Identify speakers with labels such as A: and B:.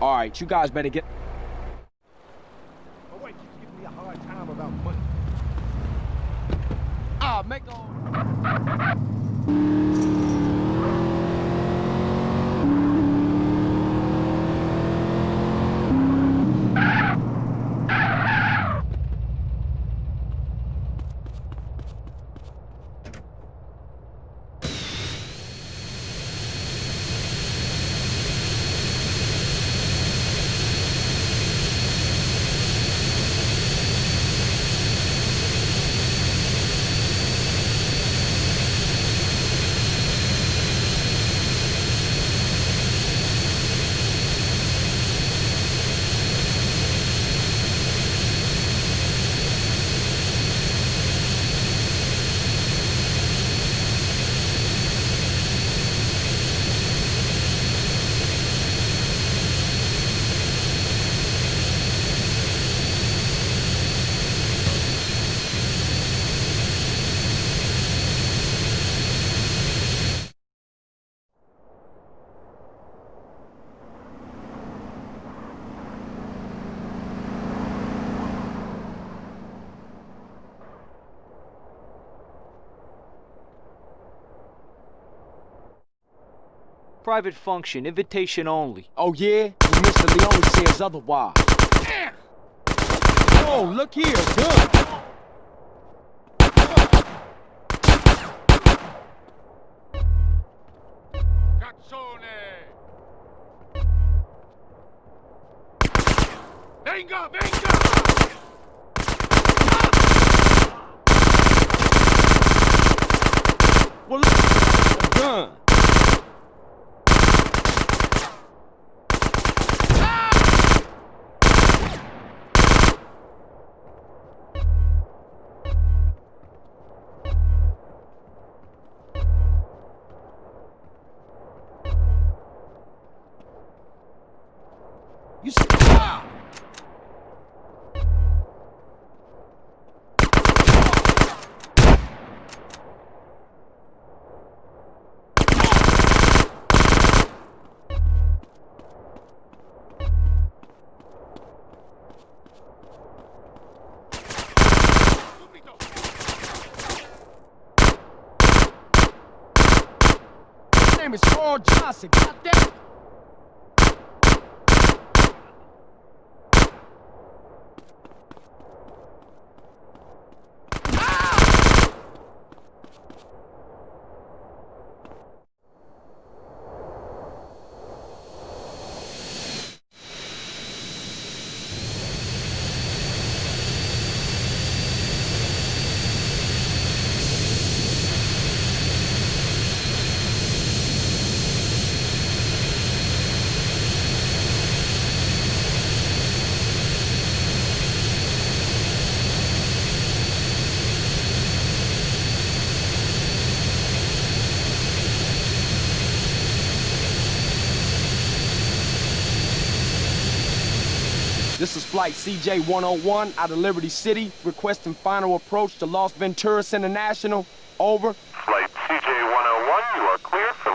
A: All right, you guys better get...
B: My wife keeps giving me a hard time about money.
A: Ah, make.
C: Private function, invitation only.
A: Oh, yeah? Well, Mr. Leone says otherwise. Oh, look here, gun.
B: Venga, venga!
A: You s- ah! Name is Carl Johnson. Got This is Flight CJ-101 out of Liberty City, requesting final approach to Las Venturas International. Over.
D: Flight CJ-101, you are clear for